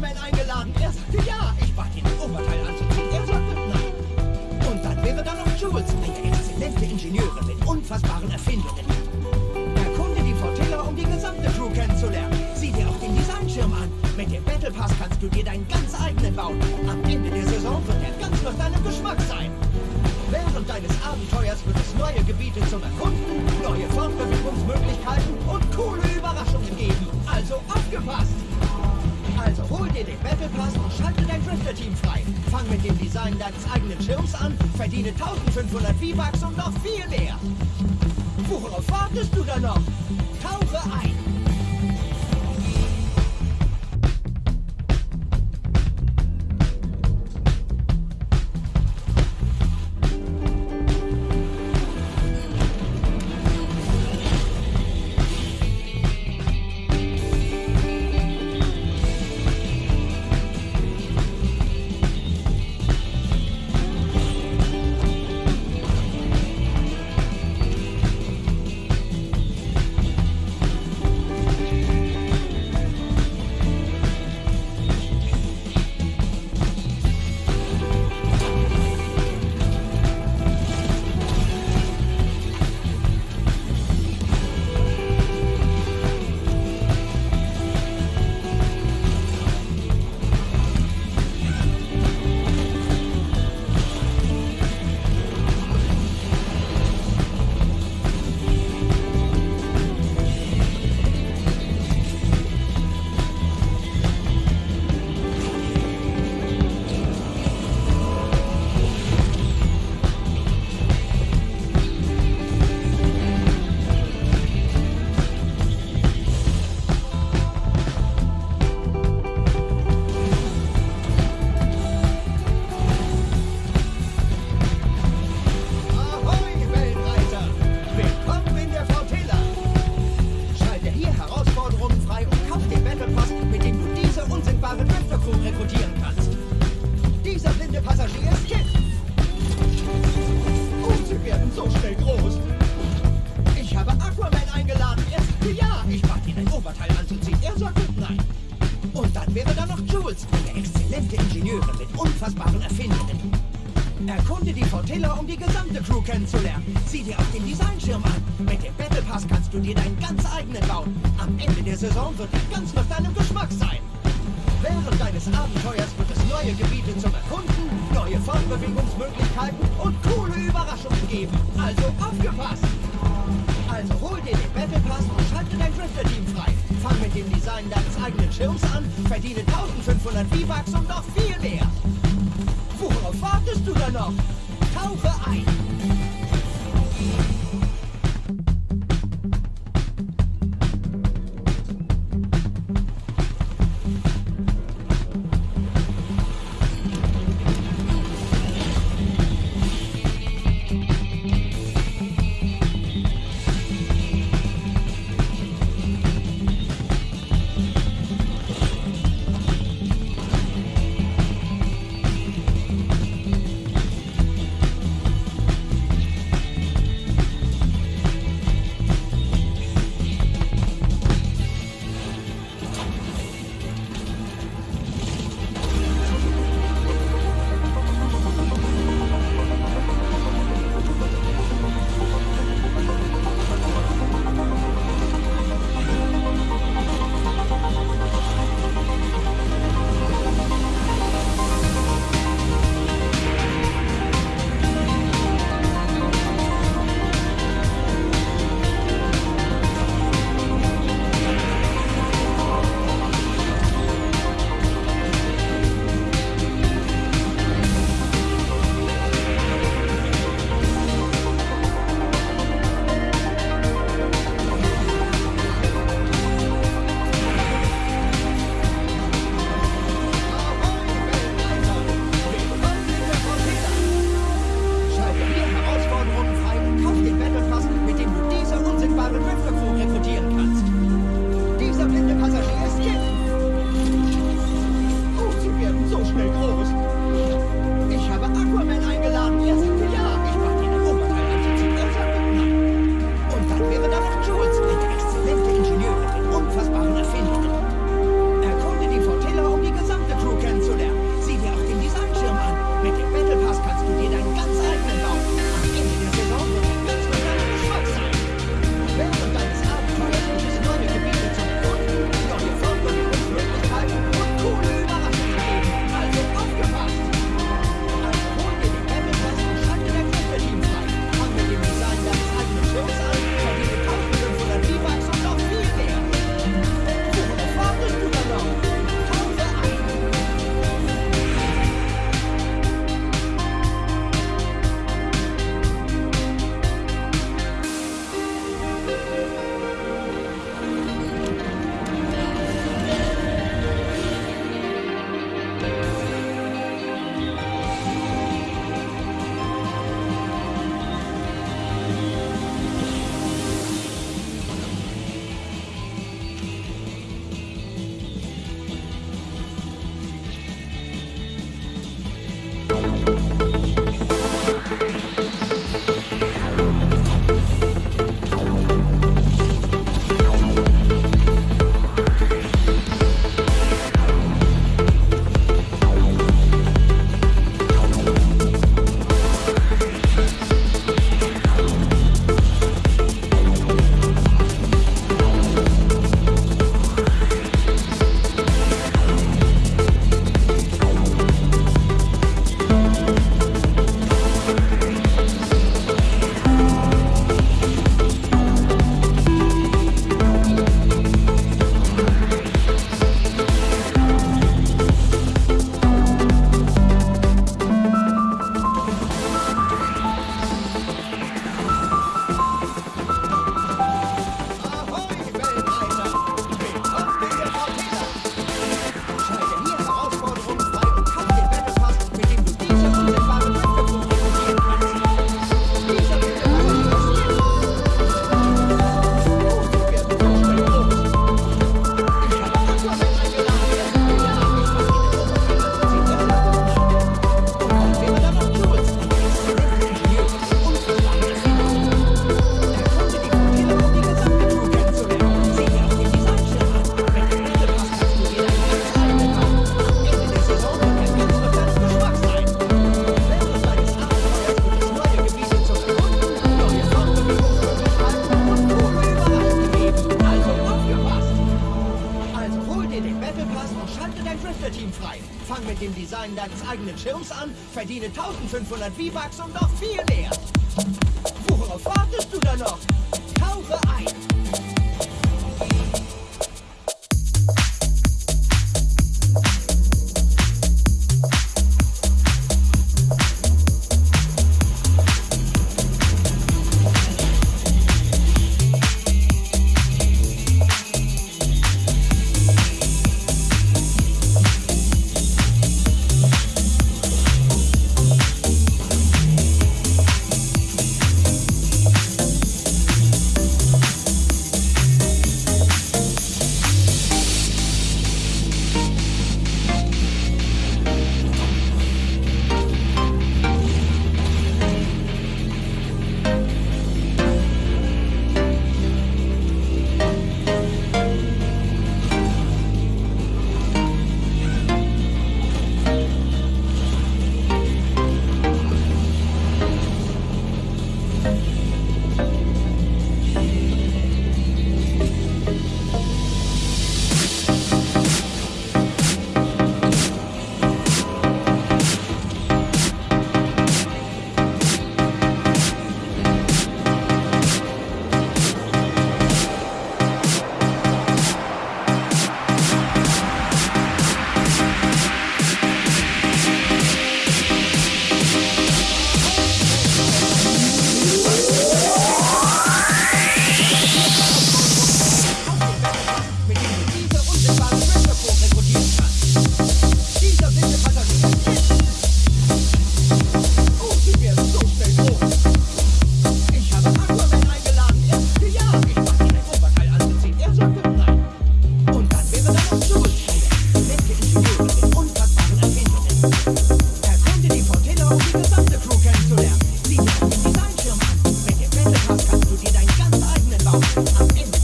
Aquaman eingeladen. Er sagte ja. Ich bat ihn, ein Oberteil anzuziehen. Er sagte nein. Und dann wäre da noch Jules, eine exzellente Ingenieurin mit unfassbaren Erfindungen. Erkunde die Fortilla, um die gesamte Crew kennenzulernen. Sieh dir auch den Designschirm an. Mit dem Battle Pass kannst du dir deinen ganz eigenen bauen. Am Ende der Saison wird er ganz nach deinem Geschmack sein. Während deines Abenteuers wird es neue Gebiete zum Erkunden, neue Fortbewegungsmöglichkeiten Drifter-Team frei. Fang mit dem Design deines eigenen Schirms an, verdiene 1500 V-Bucks und noch viel mehr. Worauf wartest du da noch? Tauche ein! Ende der Saison wird er ganz nach deinem Geschmack sein. Während deines Abenteuers wird es neue Gebiete zum Erkunden, neue Fortbewegungsmöglichkeiten und coole Überraschungen geben. Also aufgepasst! Also hol dir den Battle Pass und schalte dein Drifter-Team frei. Fang mit dem Design deines eigenen Schirms an, verdiene 1500 V-Bucks und noch viel mehr. Worauf wartest du da noch? Tauche ein! fang mit dem Design deines eigenen Schirms an, verdiene 1500 V-Bucks und noch viel mehr. Worauf wartest du da noch? Kaufe ein!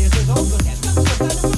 years ago, but that's